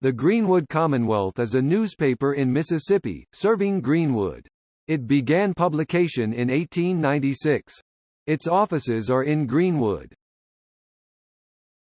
The Greenwood Commonwealth is a newspaper in Mississippi, serving Greenwood. It began publication in 1896. Its offices are in Greenwood.